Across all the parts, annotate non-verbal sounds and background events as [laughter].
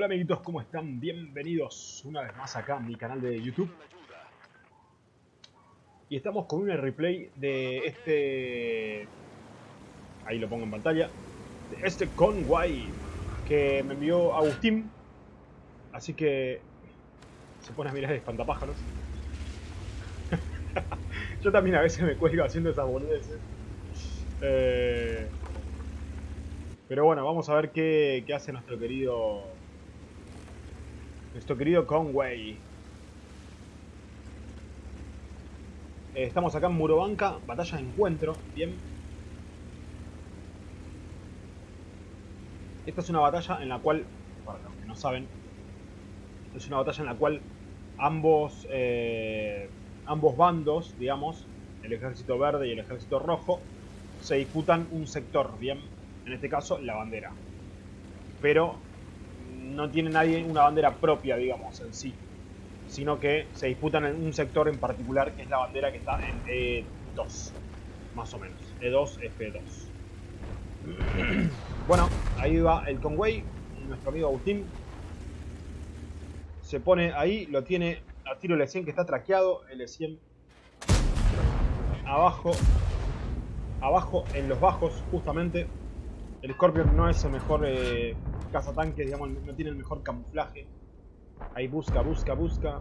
Hola amiguitos, ¿cómo están? Bienvenidos una vez más acá a mi canal de YouTube. Y estamos con un replay de este... Ahí lo pongo en pantalla. De este Conway que me envió Agustín. Así que... Se pone a mirar de espantapájaros. [laughs] Yo también a veces me cuelgo haciendo esas boludeces. Eh... Pero bueno, vamos a ver qué, qué hace nuestro querido... Nuestro querido Conway. Eh, estamos acá en Murobanca, batalla de encuentro, bien. Esta es una batalla en la cual, para los que no saben, es una batalla en la cual ambos, eh, ambos bandos, digamos, el ejército verde y el ejército rojo, se disputan un sector, bien, en este caso la bandera. Pero no tiene nadie una bandera propia, digamos, en sí. Sino que se disputan en un sector en particular, que es la bandera que está en E2, más o menos. E2, F2. [clears throat] Bueno, ahí va el Conway, nuestro amigo Agustín. Se pone ahí, lo tiene a tiro L100 que está traqueado, L100 abajo, abajo en los bajos justamente. El Scorpion no es el mejor eh, cazatanques, digamos, no tiene el mejor camuflaje. Ahí busca, busca, busca.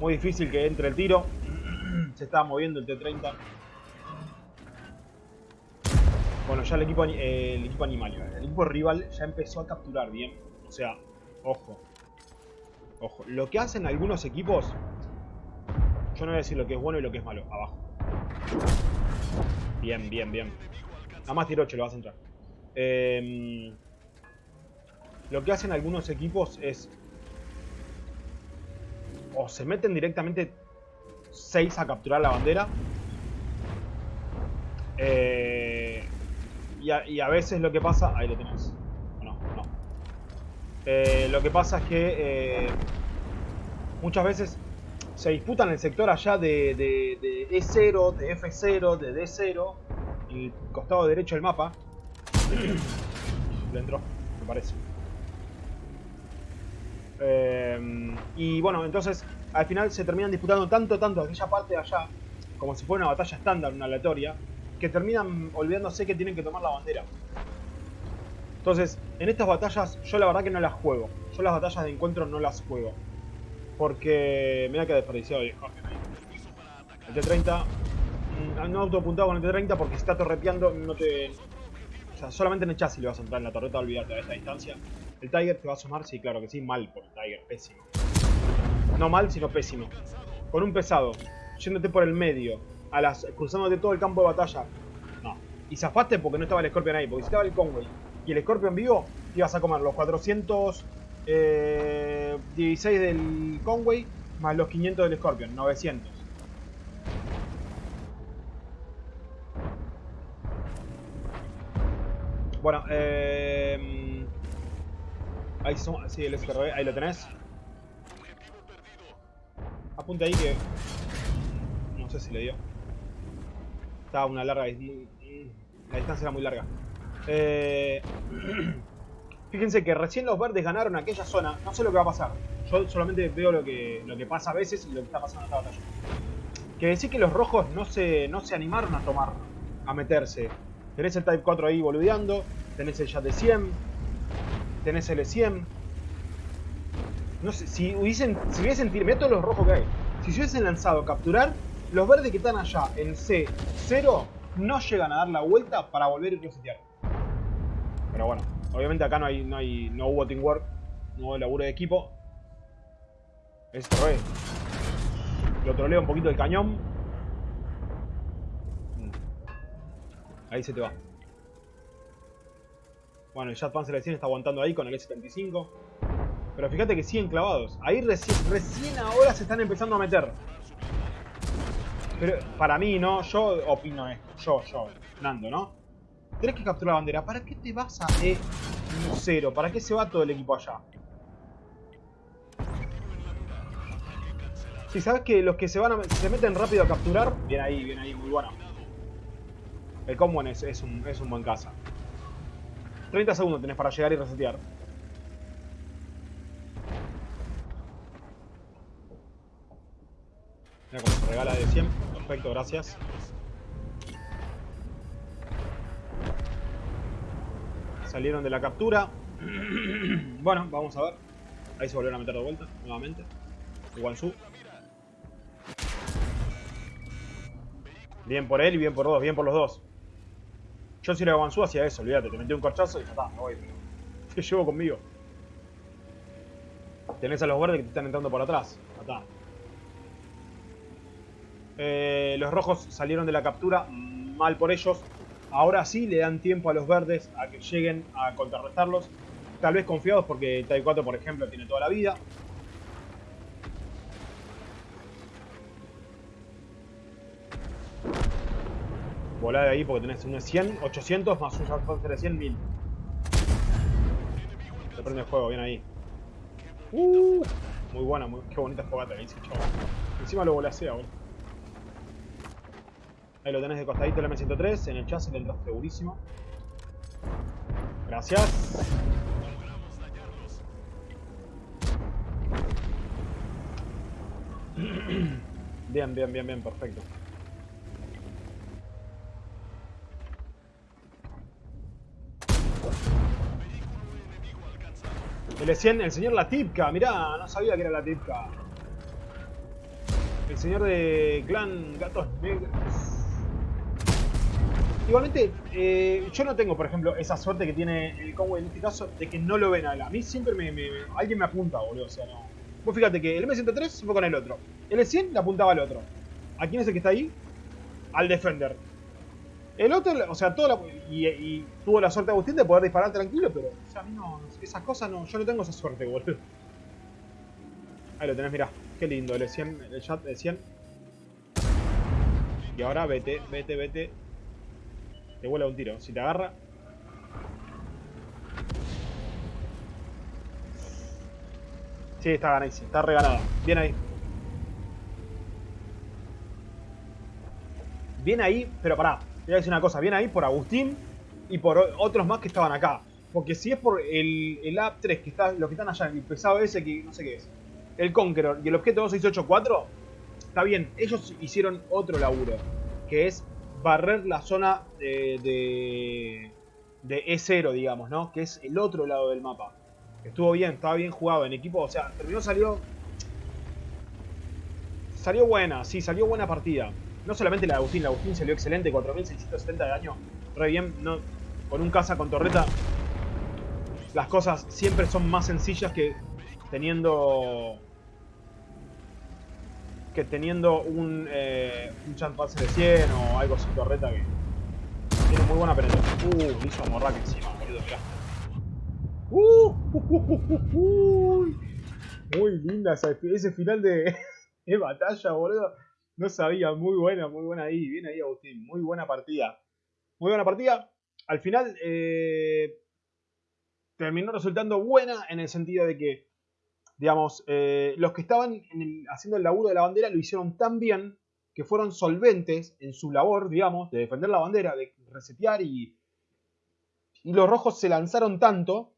Muy difícil que entre el tiro. [clears throat] Se estaba moviendo el T-30. Bueno, ya el equipo, eh, el equipo animal, el equipo rival ya empezó a capturar bien. O sea, ojo. Ojo. Lo que hacen algunos equipos... Yo no voy a decir lo que es bueno y lo que es malo. Abajo. Bien, bien, bien. Nada más tiro 8 lo vas a entrar. Eh, lo que hacen algunos equipos es... O se meten directamente 6 a capturar la bandera. Eh, y, a, veces lo que pasa... Ahí lo tenés. No, no. Eh, lo que pasa es que... Eh, muchas veces se disputan el sector allá de, de, de E0, de F0, de D0, en el costado derecho del mapa. [coughs] Le entró, me parece. Eh, y bueno, entonces al final se terminan disputando tanto, tanto aquella parte de allá, como si fuera una batalla estándar, una aleatoria, que terminan olvidándose que tienen que tomar la bandera. Entonces, en estas batallas yo la verdad que no las juego. Yo las batallas de encuentro no las juego. Porque mira que desperdiciado el El T-30 no autopuntado con el T-30 porque está torreteando no te... Sea, solamente en el chasis le vas a entrar en la torreta, olvídate a esta distancia. ¿El Tiger te va a sumar? Sí, claro que sí, mal por el Tiger, pésimo. No mal, sino pésimo. Con un pesado, yéndote por el medio, a las, cruzándote todo el campo de batalla. No. Y zafaste porque no estaba el Scorpion ahí, porque si estaba el Conway y el Scorpion vivo, te ibas a comer los 416 eh, del Conway más los 500 del Scorpion, 900. Bueno, eh, ahí son, sí, el SRB, ahí lo tenés. Apunte ahí que... No sé si le dio. Estaba una larga... La distancia era muy larga. Eh, [clears throat] fíjense que recién los verdes ganaron aquella zona. No sé lo que va a pasar. Yo solamente veo lo que, lo que pasa a veces y lo que está pasando en esta batalla. Que decir que los rojos no se, no se animaron a tomar, a meterse. Tenés el Type 4 ahí boludeando. Tenés el Jet de 100. Tenés el E100. No sé, si hubiesen, si hubiesen tirado, todos los rojos que hay. Si se hubiesen lanzado capturar, los verdes que están allá en C0 no llegan a dar la vuelta para volver y resetear. Pero bueno, obviamente acá no hay, no hay, no hubo teamwork, no hubo laburo de equipo. Esto es. Lo troleo un poquito el cañón. Ahí se te va. Bueno, el Jet Panzer 100 está aguantando ahí con el S-75. Pero fíjate que siguen clavados. Ahí recién, recién ahora se están empezando a meter. Pero para mí, ¿no? Yo opino esto. Yo, yo, Nando, ¿no? Tienes que capturar la bandera. ¿Para qué te vas a E0? ¿Para qué se va todo el equipo allá? Si sabes que los que se van a, se meten rápido a capturar, bien ahí, bien ahí, muy bueno. El Common es, es, un, es un buen caza. 30 segundos tenés para llegar y resetear. Mira cómo se regala de 100. Perfecto, gracias. Salieron de la captura. [clears throat] bueno, vamos a ver. Ahí se volvieron a meter de vuelta, nuevamente. Guansu. Bien por él y bien por dos, bien por los dos. Yo si era Guansu hacía eso, olvídate, te metí un corchazo y ya está, me voy. Te llevo conmigo. Tenés a los verdes que te están entrando por atrás. Acá. Eh, los rojos salieron de la captura, mal por ellos. Ahora sí le dan tiempo a los verdes a que lleguen a contrarrestarlos. Tal vez confiados porque Tai 4, por ejemplo, tiene toda la vida. Volá de ahí porque tenés un 100, 800 más un alcance de 100, 1000. Se prende el juego, bien ahí. Uh, muy buena, muy, qué bonita fogata que hice, chaval. Encima lo volasea, boludo. Ahí lo tenés de costadito el M103, en el chasis le entras segurísimo. Gracias. [clears throat] Bien, bien, bien, bien, perfecto. El, el señor Latipka, mirá, no sabía que era Latipka. El señor de clan Gatos Negros. Igualmente, eh, yo no tengo, por ejemplo, esa suerte que tiene el Conway en este caso de que no lo ven a él. A mí siempre me, alguien me apunta, boludo. O sea, no. Vos fíjate que el M103 se fue con el otro. El E100 le apuntaba al otro. ¿A quién es el que está ahí? Al Defender. El otro, o sea, toda la, y, tuvo la suerte Agustín de poder disparar tranquilo, pero, o sea, a mí no, esas cosas no, yo no tengo esa suerte, boludo. Ahí lo tenés, mirá, qué lindo, el E100, el chat de 100. Y ahora vete, vete, vete, te vuela un tiro. Si te agarra... Sí, está ganada, está reganada. Bien ahí. Bien ahí, pero pará. Voy a decir una cosa. Bien ahí por Agustín y por otros más que estaban acá. Porque si es por el, el AP3, que está, los que están allá, el pesado ese que no sé qué es, el Conqueror y el objeto 2684, está bien, ellos hicieron otro laburo, que es barrer la zona de, de, E0, digamos, ¿no? Que es el otro lado del mapa. Estuvo bien, estaba bien jugado en equipo, o sea, terminó, salió... Salió buena, sí, salió buena partida. No solamente la de Agustín, la Agustín salió excelente, 4670 de daño, re bien, no, con un caza con torreta. Las cosas siempre son más sencillas que teniendo que teniendo un, eh, un de 100 o algo sin torreta que tiene muy buena penetración. Uh, hizo morraca encima, boludo, mirá. Uh, uh, uh, muy linda ese final de, [laughs] de, batalla, boludo. No sabía, muy buena, muy buena ahí. Bien ahí, Agustín. Muy buena partida. Muy buena partida. Al final eh, terminó resultando buena en el sentido de que digamos, eh, los que estaban haciendo el laburo de la bandera lo hicieron tan bien que fueron solventes en su labor, digamos, de defender la bandera, de resetear y, y los rojos se lanzaron tanto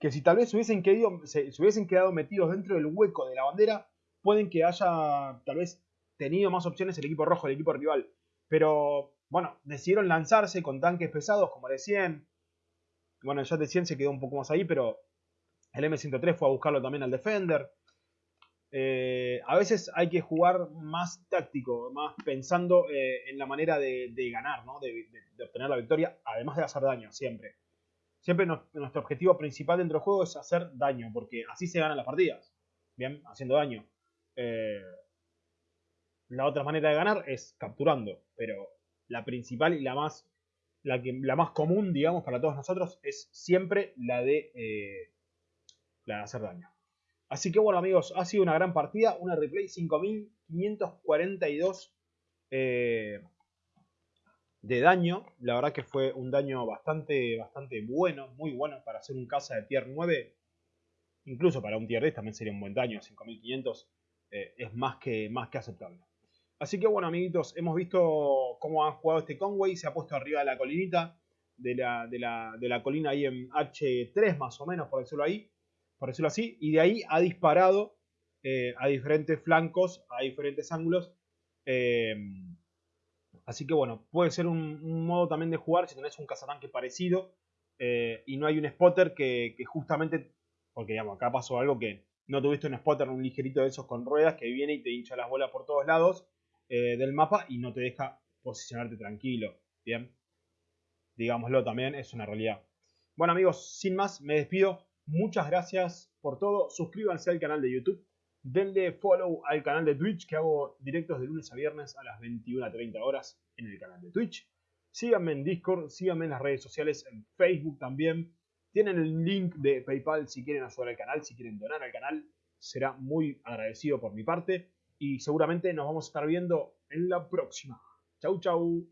que si tal vez hubiesen quedado, se, hubiesen quedado metidos dentro del hueco de la bandera, pueden que haya tal vez tenido más opciones el equipo rojo, el equipo rival. Pero bueno, decidieron lanzarse con tanques pesados como el de 100. Bueno, ya de 100 se quedó un poco más ahí, pero el M103 fue a buscarlo también al Defender. Eh, a veces hay que jugar más táctico, más pensando eh, en la manera de, ganar, de, obtener la victoria, además de hacer daño, siempre. Siempre nuestro objetivo principal dentro del juego es hacer daño, porque así se ganan las partidas. Bien, haciendo daño. Eh, la otra manera de ganar es capturando, pero la principal y la más, la, que, la más común, digamos, para todos nosotros es siempre la de la de hacer daño. Así que bueno amigos, ha sido una gran partida, una replay 5542 eh, de daño. La verdad que fue un daño bastante, bastante bueno, muy bueno para hacer un casa de tier 9. Incluso para un tier 10 también sería un buen daño, 5500 eh, es más que, más que aceptable. Así que bueno amiguitos, hemos visto cómo han jugado este Conway, se ha puesto arriba de la colinita. de la, de la, de la colina ahí en H3 más o menos, por decirlo ahí, por decirlo así, y de ahí ha disparado eh, a diferentes flancos, a diferentes ángulos. Eh, así que bueno, puede ser un, modo también de jugar si tenés un cazatanque parecido eh, y no hay un spotter que, justamente, porque digamos, acá pasó algo que no tuviste un spotter, un ligerito de esos con ruedas que viene y te hincha las bolas por todos lados del mapa y no te deja posicionarte tranquilo. Bien, digámoslo también, es una realidad. Bueno amigos, sin más, me despido. Muchas gracias por todo. Suscríbanse al canal de YouTube denle follow al canal de Twitch que hago directos de lunes a viernes a las 21.30 horas en el canal de Twitch. Síganme en Discord, síganme en las redes sociales, en Facebook también. Tienen el link de PayPal si quieren ayudar al canal, si quieren donar al canal. Será muy agradecido por mi parte. Y seguramente nos vamos a estar viendo en la próxima. Chau, chau.